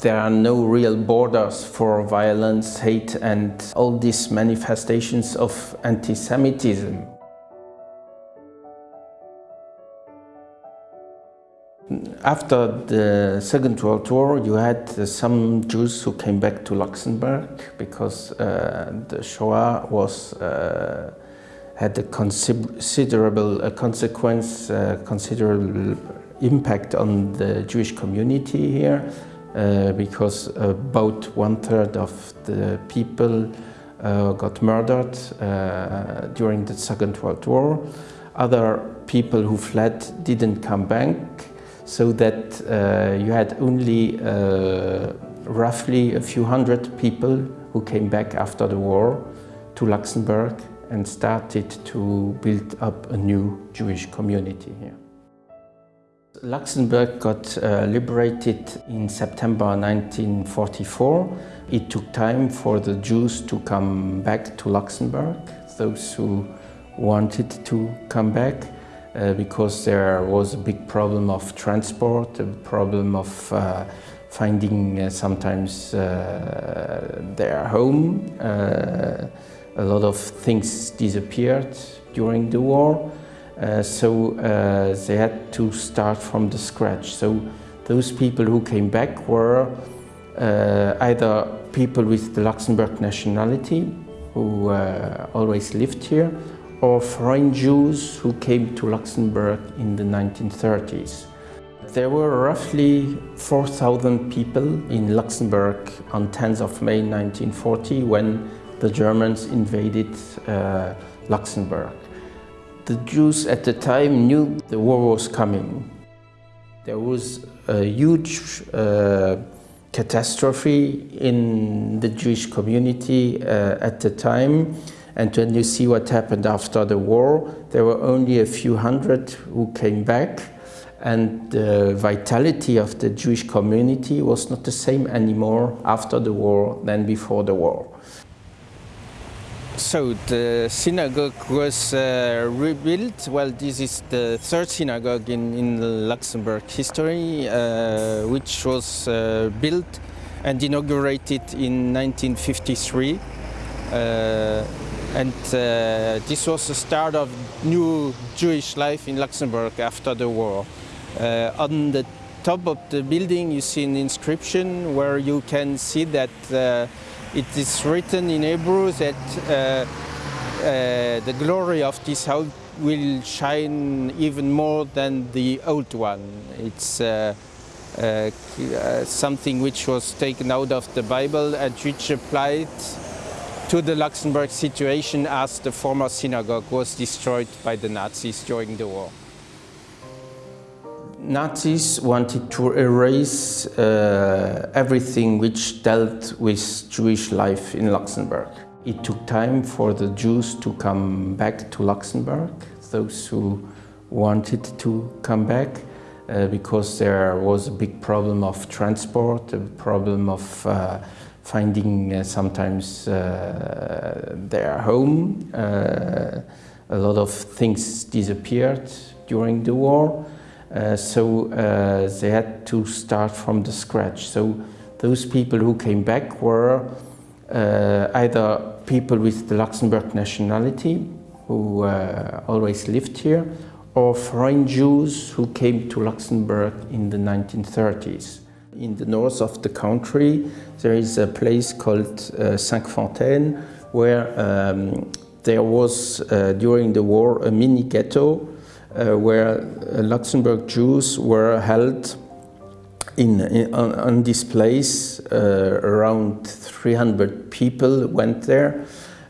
There are no real borders for violence, hate and all these manifestations of anti-Semitism. After the Second World War, you had some Jews who came back to Luxembourg because uh, the Shoah was uh, had a considerable a consequence, uh, considerable impact on the Jewish community here, because about one third of the people uh, got murdered uh, during the Second World War. Other people who fled didn't come back so that uh, you had only uh, roughly a few hundred people who came back after the war to Luxembourg and started to build up a new Jewish community here. Luxembourg got uh, liberated in September 1944. It took time for the Jews to come back to Luxembourg, those who wanted to come back. Uh, because there was a big problem of transport, a problem of uh, finding uh, sometimes uh, their home. Uh, a lot of things disappeared during the war, uh, so they had to start from the scratch. So those people who came back were either people with the Luxembourg nationality, who always lived here, or foreign Jews who came to Luxembourg in the 1930s. There were roughly 4,000 people in Luxembourg on 10th of May 1940 when the Germans invaded uh, Luxembourg. The Jews at the time knew the war was coming. There was a huge uh, catastrophe in the Jewish community uh, at the time and when you see what happened after the war, there were only a few hundred who came back and the vitality of the Jewish community was not the same anymore after the war than before the war. So the synagogue was uh, rebuilt. Well, this is the third synagogue in, in Luxembourg history, uh, which was uh, built and inaugurated in 1953. Uh, and uh, this was the start of new Jewish life in Luxembourg after the war. Uh, on the top of the building you see an inscription where you can see that it is written in Hebrew that uh, uh, the glory of this house will shine even more than the old one. It's uh, something which was taken out of the Bible and which applied to the Luxembourg situation as the former synagogue was destroyed by the Nazis during the war. Nazis wanted to erase uh, everything which dealt with Jewish life in Luxembourg. It took time for the Jews to come back to Luxembourg, those who wanted to come back, uh, because there was a big problem of transport, a problem of uh, finding uh, sometimes uh, their home. Uh, a lot of things disappeared during the war, so they had to start from the scratch. So those people who came back were either people with the Luxembourg nationality, who uh, always lived here, or foreign Jews who came to Luxembourg in the 1930s. In the north of the country, there is a place called uh, Cinq-Fontaines, where um, there was, uh, during the war, a mini ghetto uh, where uh, Luxembourg Jews were held in, in on, on, this place. Uh, around 300 people went there,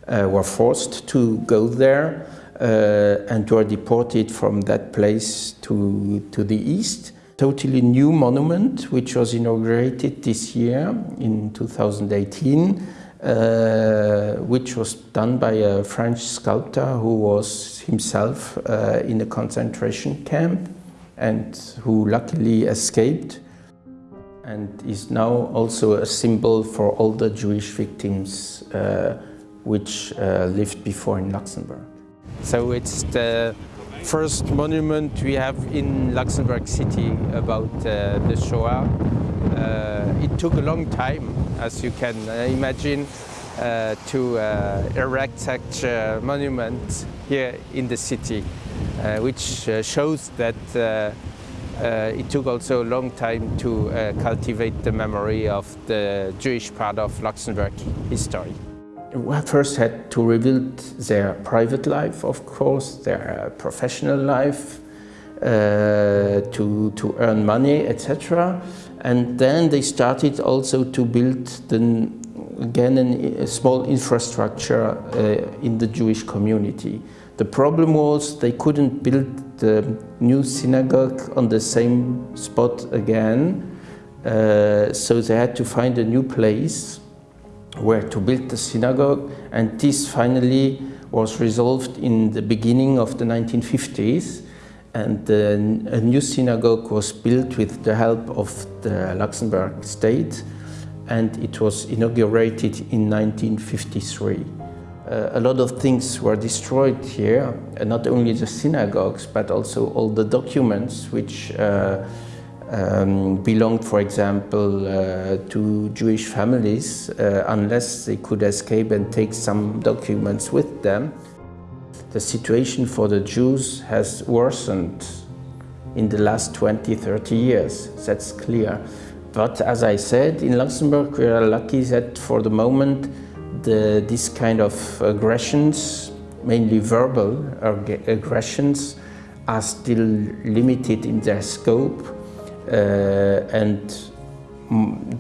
uh, were forced to go there, and were deported from that place to, to the east totally new monument which was inaugurated this year in 2018 uh, which was done by a French sculptor who was himself uh, in a concentration camp and who luckily escaped and is now also a symbol for all the Jewish victims uh, which uh, lived before in Luxembourg. So it's the first monument we have in Luxembourg City about uh, the Shoah. It took a long time, as you can uh, imagine, uh, to uh, erect such a monument here in the city, uh, which uh, shows that it took also a long time to cultivate the memory of the Jewish part of Luxembourg history. We first had to rebuild their private life, of course, their professional life, uh, to, to earn money, etc. And then they started also to build the, again a small infrastructure uh, in the Jewish community. The problem was they couldn't build the new synagogue on the same spot again, uh, so they had to find a new place where to build the synagogue and this finally was resolved in the beginning of the 1950s and a new synagogue was built with the help of the Luxembourg state and it was inaugurated in 1953. Uh, a lot of things were destroyed here, not only the synagogues but also all the documents which uh, um, belonged, for example, uh, to Jewish families uh, unless they could escape and take some documents with them the situation for the Jews has worsened in the last 20, 30 years, that's clear. But as I said, in Luxembourg we are lucky that for the moment the, this kind of aggressions, mainly verbal aggressions, are still limited in their scope uh, and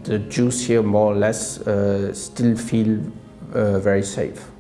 the Jews here more or less uh, still feel uh, very safe.